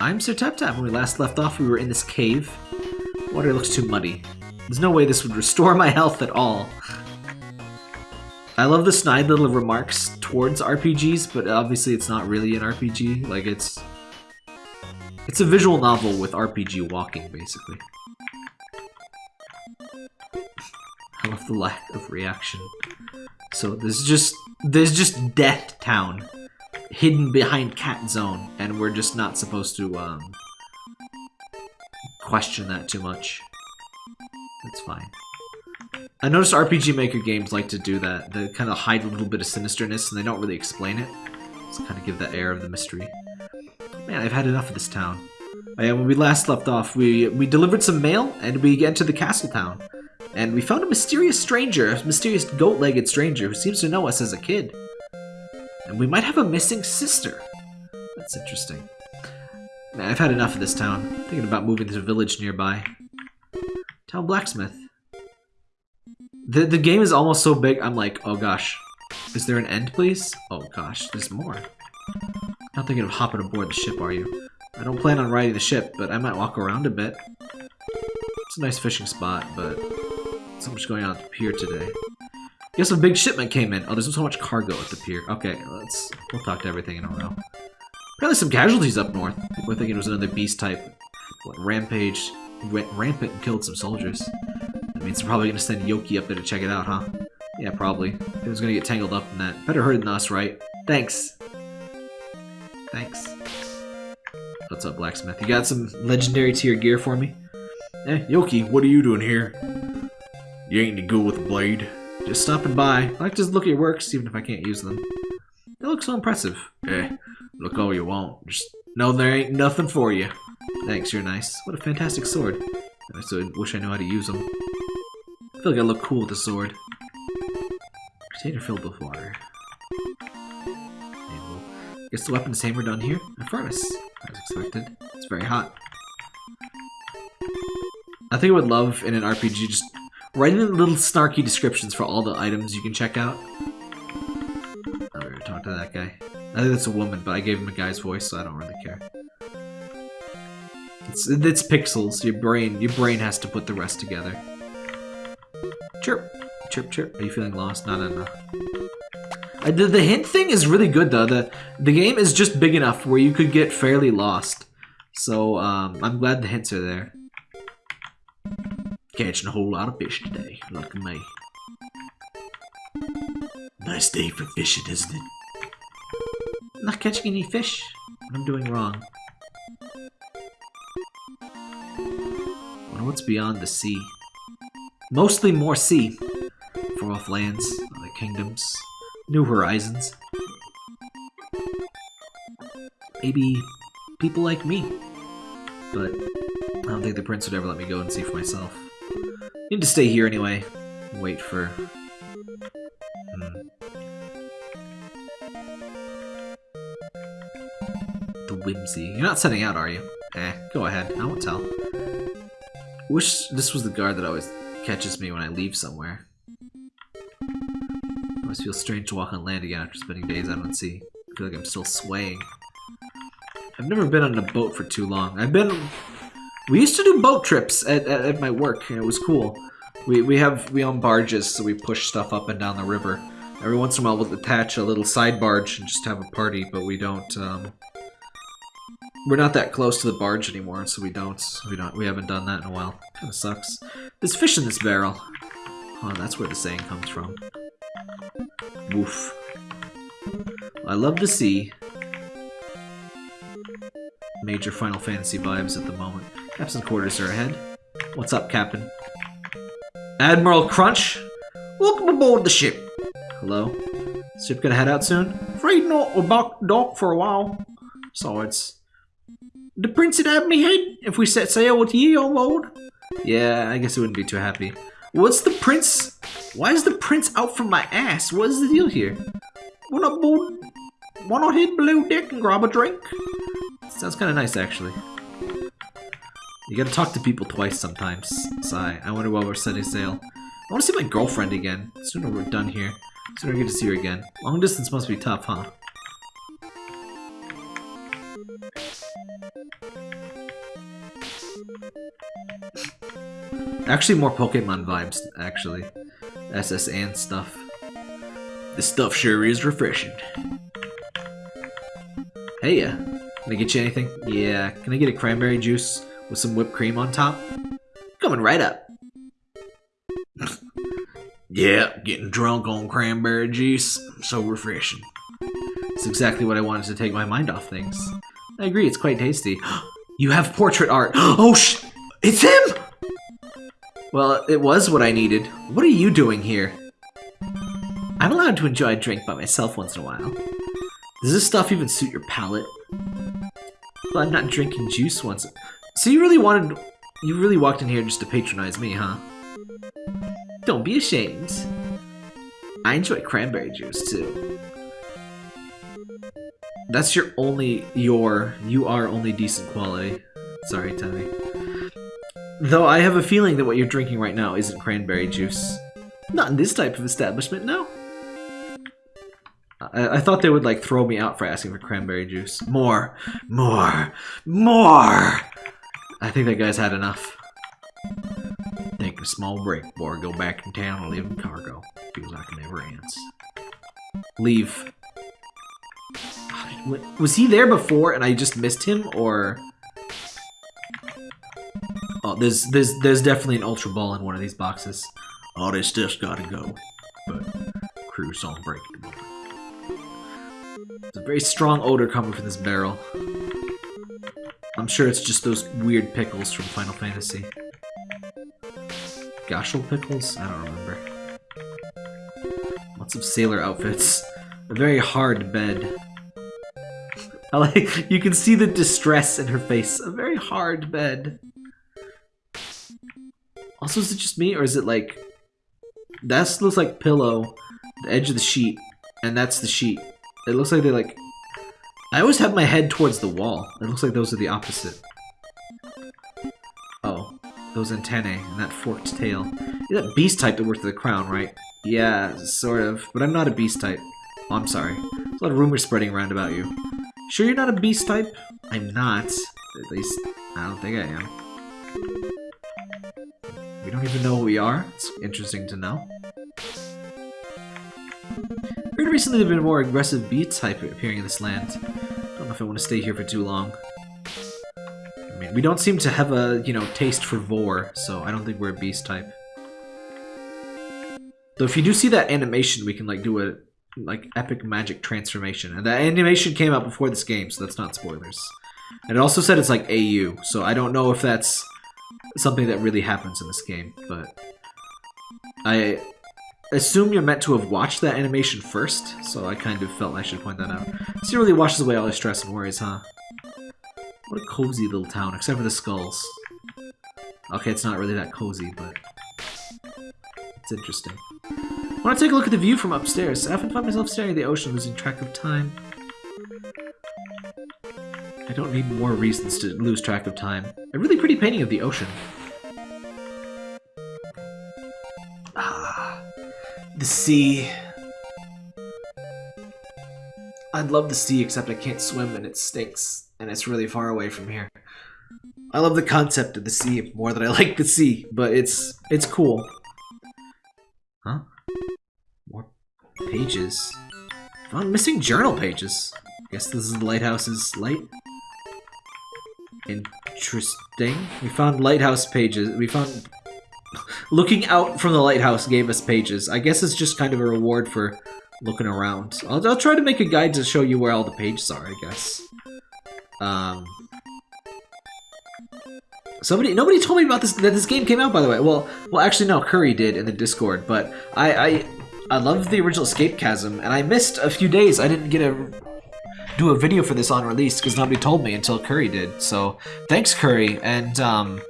I'm Sir Tap Tap. When we last left off, we were in this cave. Water looks too muddy. There's no way this would restore my health at all. I love the snide little remarks towards RPGs, but obviously it's not really an RPG. Like, it's... It's a visual novel with RPG walking, basically. I love the lack of reaction. So there's just... There's just Death Town hidden behind Cat Zone, and we're just not supposed to, um... question that too much. That's fine. I noticed RPG Maker games like to do that. They kind of hide a little bit of sinisterness and they don't really explain it. Just kind of give that air of the mystery. Man, I've had enough of this town. Oh yeah, when we last left off, we, we delivered some mail and we get to the castle town. And we found a mysterious stranger, a mysterious goat-legged stranger who seems to know us as a kid. And we might have a missing sister. That's interesting. I've had enough of this town. I'm thinking about moving to a village nearby. Town blacksmith. The, the game is almost so big, I'm like, oh gosh. Is there an end, please? Oh gosh, there's more. Not thinking of hopping aboard the ship, are you? I don't plan on riding the ship, but I might walk around a bit. It's a nice fishing spot, but so much going on at the pier today. Guess a big shipment came in. Oh, there's so much cargo at the pier. Okay, let's we'll talk to everything in a row. Apparently some casualties up north. People are thinking it was another beast type. What, rampage went rampant and killed some soldiers. I mean, they're probably gonna send Yoki up there to check it out, huh? Yeah, probably. It was gonna get tangled up in that. Better her than us, right? Thanks. Thanks. What's up, blacksmith? You got some legendary tier gear for me? Eh, Yoki, what are you doing here? You ain't any good with a blade. Just stopping by. I like to look at your works, even if I can't use them. They look so impressive. Eh, look all you want. Just know there ain't nothing for you. Thanks, you're nice. What a fantastic sword. I wish I knew how to use them. I feel like I look cool with the sword. Container filled with water. Guess the weapons is hammered on here. A furnace. As expected. It's very hot. I think I would love in an RPG just writing little snarky descriptions for all the items you can check out. I don't talk to that guy. I think that's a woman, but I gave him a guy's voice, so I don't really care. It's it's pixels. Your brain your brain has to put the rest together. Chirp. Chirp, chirp. Are you feeling lost? No, no, no. Uh, the, the hint thing is really good, though. The, the game is just big enough where you could get fairly lost. So, um, I'm glad the hints are there. Catching a whole lot of fish today. At me. Nice day for fishing, isn't it? Not catching any fish. What I'm doing wrong. wonder what's beyond the sea. Mostly more sea. Far off lands, other kingdoms, new horizons. Maybe people like me. But I don't think the prince would ever let me go and see for myself. Need to stay here anyway. Wait for... Hmm. The whimsy. You're not setting out, are you? Eh, go ahead. I won't tell. Wish this was the guard that always catches me when I leave somewhere. It must feel strange to walk on land again after spending days out on sea. I feel like I'm still swaying. I've never been on a boat for too long. I've been... We used to do boat trips at, at, at my work, and it was cool. We, we have we own barges, so we push stuff up and down the river. Every once in a while, we'll attach a little side barge and just have a party, but we don't. Um, we're not that close to the barge anymore, so we don't. We don't. We haven't done that in a while. Kind of sucks. There's fish in this barrel. Oh, that's where the saying comes from. Woof. I love the sea. Major Final Fantasy vibes at the moment. Captain's quarters are ahead. What's up, Captain? Admiral Crunch? Welcome aboard the ship. Hello? Ship gonna head out soon? Afraid not. We're back dock for a while. Besides, the prince would have me head if we set sail with ye on board. Yeah, I guess he wouldn't be too happy. What's the prince? Why is the prince out from my ass? What is the deal here? Not board? Not head below deck and grab a drink? Sounds kind of nice, actually. You gotta talk to people twice sometimes. Sigh. I wonder why we're setting sail. I want to see my girlfriend again. Sooner we're done here. Sooner I get to see her again. Long distance must be tough, huh? Actually, more Pokemon vibes, actually. SS and stuff. This stuff sure is refreshing. Hey, uh, can I get you anything? Yeah, can I get a cranberry juice with some whipped cream on top? Coming right up. yeah, getting drunk on cranberry juice. So refreshing. It's exactly what I wanted to take my mind off things. I agree, it's quite tasty. you have portrait art. oh, sh! It's him! Well, it was what I needed. What are you doing here? I'm allowed to enjoy a drink by myself once in a while. Does this stuff even suit your palate? Well, I'm not drinking juice once. So you really wanted... You really walked in here just to patronize me, huh? Don't be ashamed. I enjoy cranberry juice, too. That's your only... Your... You are only decent quality. Sorry, Tommy. Though I have a feeling that what you're drinking right now isn't cranberry juice. Not in this type of establishment, no. I, I, thought they would like throw me out for asking for cranberry juice. More, more, more! I think that guy's had enough. Take a small break before I go back in town and live in cargo. Feels like it never ends. Leave. Was he there before and I just missed him, or... Oh, there's there's there's definitely an Ultra Ball in one of these boxes. All this stuff's gotta go. But crew's on break at the moment. It's a very strong odor coming from this barrel. I'm sure it's just those weird pickles from Final Fantasy. Gysahl pickles? I don't remember. Lots of sailor outfits. A very hard bed. I like, you can see the distress in her face. A very hard bed. Also, is it just me, or is it like... That looks like pillow, the edge of the sheet, and that's the sheet. It looks like they like... I always have my head towards the wall. It looks like those are the opposite. Oh, those antennae and that forked tail. You're that beast type that worked at the crown, right? Yeah, sort of. But I'm not a beast type. Oh, I'm sorry. There's a lot of rumors spreading around about you. Sure you're not a beast type? I'm not. At least, I don't think I am. We don't even know who we are. It's interesting to know. Recently there have been more aggressive type appearing in this land. I don't know if I want to stay here for too long. I mean, we don't seem to have a, you know, taste for vore, so I don't think we're a beast type. Though if you do see that animation, we can, like, do a, like, epic magic transformation. And that animation came out before this game, so that's not spoilers. And it also said it's, like, AU, so I don't know if that's something that really happens in this game, but I assume you're meant to have watched that animation first, so I kind of felt I should point that out. This really washes away all your stress and worries, huh? What a cozy little town, except for the skulls. Okay, it's not really that cozy, but it's interesting. I want to take a look at the view from upstairs. I often find myself staring at the ocean, losing track of time. I don't need more reasons to lose track of time. A really pretty painting of the ocean. Sea. I'd love the sea, except I can't swim and it stinks, and it's really far away from here. I love the concept of the sea more than I like the sea, but it's it's cool. Huh? More pages. Found missing journal pages. Guess this is the lighthouse's light. Interesting. We found lighthouse pages. We found... Looking out from the lighthouse gave us pages. I guess it's just kind of a reward for looking around. I'll, I'll try to make a guide to show you where all the pages are, I guess. Um... Somebody, nobody told me about this, that this game came out, by the way. Well, well, actually, no, Curry did in the Discord, but I, I, I loved the original Escape Chasm, and I missed a few days. I didn't get a do a video for this on release because nobody told me until Curry did. So thanks, Curry, and um,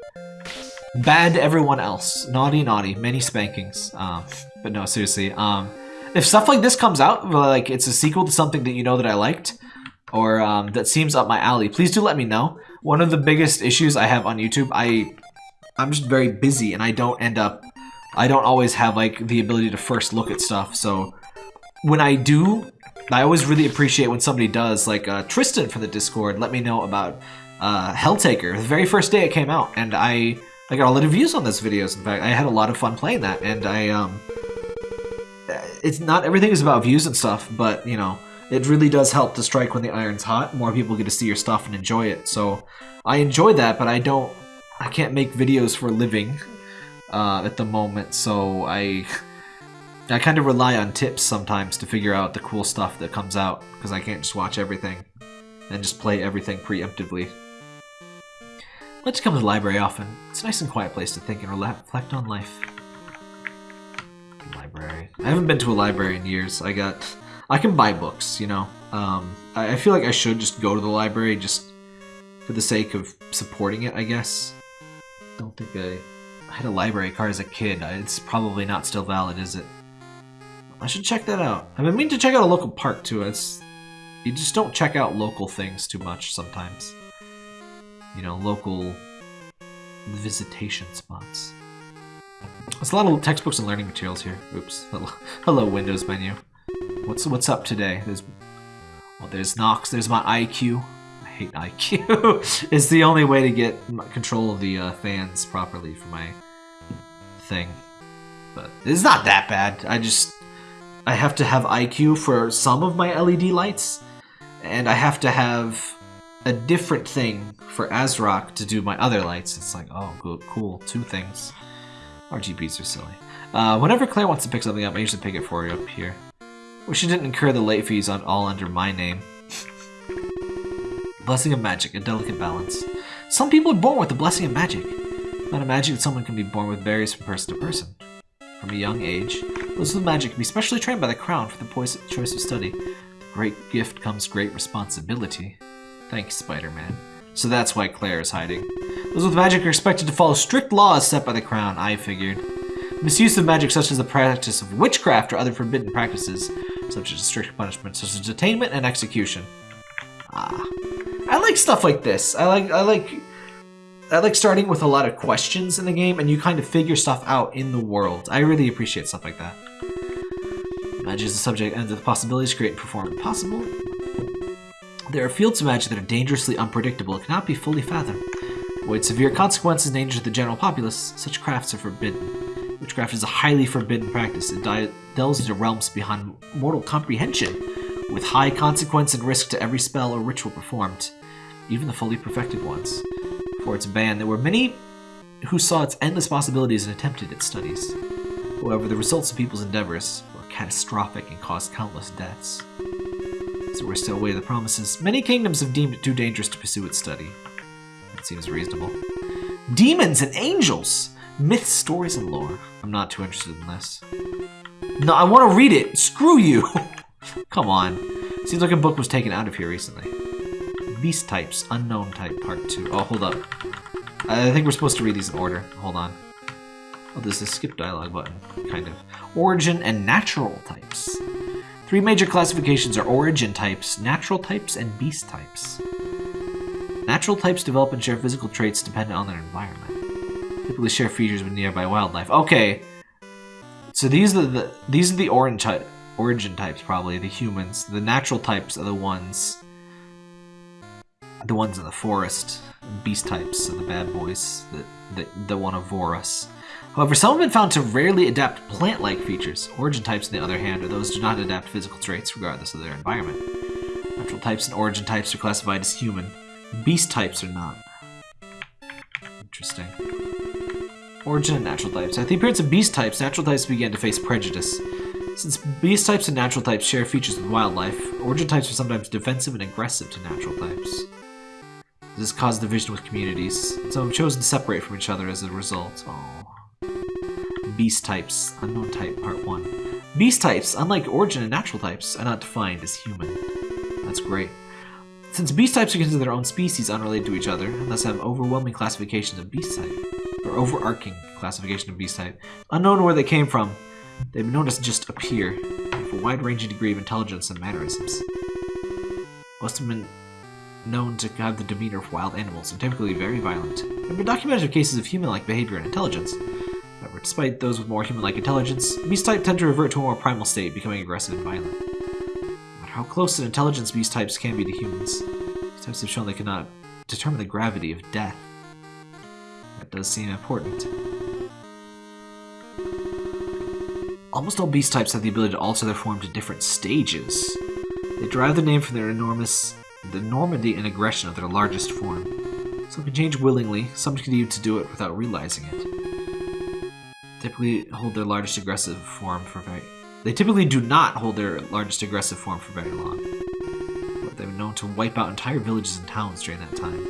bad everyone else. Naughty, naughty. Many spankings. Um, but no, seriously. Um, if stuff like this comes out, like it's a sequel to something that you know that I liked, or um, that seems up my alley, please do let me know. One of the biggest issues I have on YouTube, I, I'm just very busy and I don't end up, I don't always have like the ability to first look at stuff. So when I do I always really appreciate when somebody does, like uh, Tristan from the Discord let me know about uh, Helltaker, the very first day it came out, and I I got a lot of views on those videos. In fact, I had a lot of fun playing that, and I um, it's not everything is about views and stuff, but you know, it really does help to strike when the iron's hot. More people get to see your stuff and enjoy it. So I enjoy that, but I don't, I can't make videos for a living uh, at the moment. So I, I kind of rely on tips sometimes to figure out the cool stuff that comes out because I can't just watch everything and just play everything preemptively. I like to come to the library often. It's a nice and quiet place to think and reflect on life. Library. I haven't been to a library in years. I got... I can buy books, you know. Um, I, I feel like I should just go to the library just for the sake of supporting it, I guess. don't think I... I had a library card as a kid. It's probably not still valid, is it? I should check that out. Been meaning to check out a local park, too. It's... You just don't check out local things too much sometimes you know, local visitation spots. There's a lot of textbooks and learning materials here. Oops. Hello, Windows menu. What's what's up today? There's well, there's Nox. There's my iCUE. I hate iCUE. it's the only way to get control of the uh, fans properly for my thing. But it's not that bad. I just I have to have iCUE for some of my LED lights, and I have to have a different thing for ASRock to do my other lights. It's like, oh, cool, two things. RGBs are silly. Uh, whenever Claire wants to pick something up, I usually pick it for you up here. Wish you didn't incur the late fees on all under my name. blessing of magic, a delicate balance. Some people are born with the blessing of magic. Not a magic that someone can be born with varies from person to person. From a young age, those with magic can be specially trained by the crown for the choice of study. Great gift comes great responsibility. Thanks, Spider-Man. So that's why Claire is hiding. Those with magic are expected to follow strict laws set by the Crown, I figured. Misuse of magic such as the practice of witchcraft or other forbidden practices, such as strict punishment, such as detainment and execution. Ah. I like stuff like this. I like I like I like starting with a lot of questions in the game and you kind of figure stuff out in the world. I really appreciate stuff like that. Magic is the subject and the possibilities create and perform impossible. There are fields of magic that are dangerously unpredictable and cannot be fully fathomed. Avoid severe consequences and danger to the general populace, such crafts are forbidden. Witchcraft is a highly forbidden practice. It delves into realms beyond mortal comprehension, with high consequence and risk to every spell or ritual performed, even the fully perfected ones. Before its ban, there were many who saw its endless possibilities and attempted its studies. However, the results of people's endeavors were catastrophic and caused countless deaths so we're still away the promises. Many kingdoms have deemed it too dangerous to pursue its study. That seems reasonable. Demons and angels! Myths, stories, and lore. I'm not too interested in this. No, I want to read it! Screw you! Come on. Seems like a book was taken out of here recently. Beast types, unknown type, part two. Oh, hold up. I think we're supposed to read these in order. Hold on. Oh, there's a skip dialogue button, kind of. Origin and natural types. Three major classifications are origin types, natural types, and beast types. Natural types develop and share physical traits dependent on their environment. Typically share features with nearby wildlife. Okay, so these are the these are the origin type origin types probably the humans. The natural types are the ones the ones in the forest. Beast types are the bad boys that that, that want to vore us. However, some have been found to rarely adapt plant-like features. Origin types, on the other hand, are those who do not adapt physical traits regardless of their environment. Natural types and origin types are classified as human. Beast types are not. Interesting. Origin and natural types. At the appearance of beast types, natural types began to face prejudice. Since beast types and natural types share features with wildlife, origin types are sometimes defensive and aggressive to natural types. This caused division with communities. Some have chosen to separate from each other as a result. Oh. Beast types, uh, unknown type, part 1. Beast types, unlike origin and natural types, are not defined as human. That's great. Since beast types are considered their own species unrelated to each other, and thus have overwhelming classifications of beast type, or overarching classification of beast type, unknown where they came from, they've been known to just appear, with a wide-ranging degree of intelligence and mannerisms. Most have been known to have the demeanor of wild animals, and typically very violent. There have been documented cases of human-like behavior and intelligence, Despite those with more human-like intelligence, beast type tend to revert to a more primal state, becoming aggressive and violent. No matter how close an intelligence beast types can be to humans. These types have shown they cannot determine the gravity of death. That does seem important. Almost all beast types have the ability to alter their form to different stages. They derive their name from their enormous the enormity and aggression of their largest form. Some can change willingly, some continue to do it without realizing it. Typically hold their largest aggressive form for very they typically do not hold their largest aggressive form for very long. But they've been known to wipe out entire villages and towns during that time.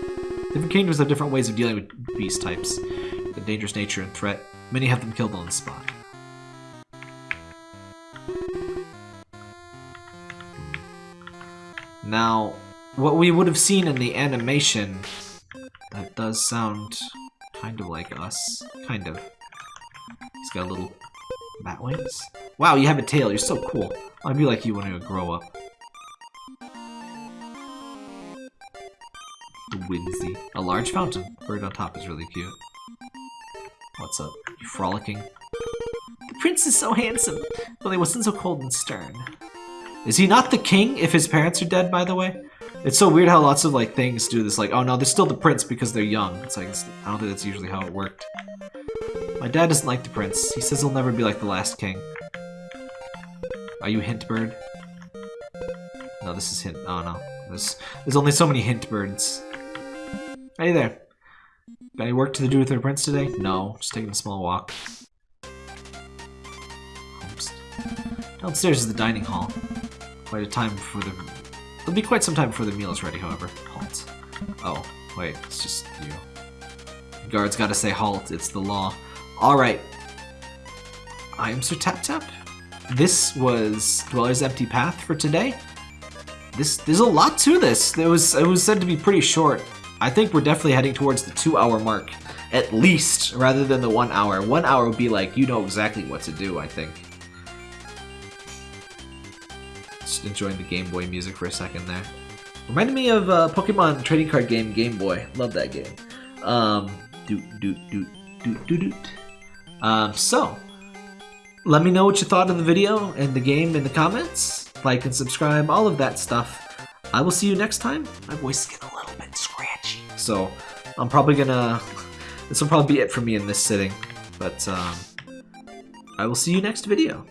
Different kingdoms have different ways of dealing with beast types, the dangerous nature and threat. Many have them killed on the spot. Now, what we would have seen in the animation, that does sound kind of like us. Kind of. He's got a little bat wings. Wow, you have a tail. You're so cool. I'd be like you when I grow up. The whimsy. A large fountain. Bird on top is really cute. What's up? You frolicking? The prince is so handsome, but he wasn't so cold and stern. Is he not the king if his parents are dead, by the way? It's so weird how lots of like things do this, like, oh no, they're still the prince because they're young. It's like, it's, I don't think that's usually how it worked. My dad doesn't like the prince. He says he'll never be like the last king. Are you Hintbird? No, this is Hint. Oh no, there's there's only so many Hint birds. Hey there. Got any work to do with the prince today? No, just taking a small walk. Oops. Downstairs is the dining hall. Quite a time before the It'll be quite some time before the meal is ready, however. Halt. Oh, wait, it's just you. The guards gotta say halt, it's the law. Alright. I am Sir Tap Tap. This was Dweller's Empty Path for today. This There's a lot to this. It was, it was said to be pretty short. I think we're definitely heading towards the two hour mark, at least, rather than the one hour. One hour would be like, you know exactly what to do, I think. Just enjoying the Game Boy music for a second there. Reminded me of uh, Pokemon trading card game Game Boy. Love that game. Um, doot doot doot doot doot doot. Um, so, let me know what you thought of the video and the game in the comments. Like and subscribe, all of that stuff. I will see you next time. My voice is getting a little bit scratchy, so I'm probably gonna. This will probably be it for me in this sitting, but um, I will see you next video.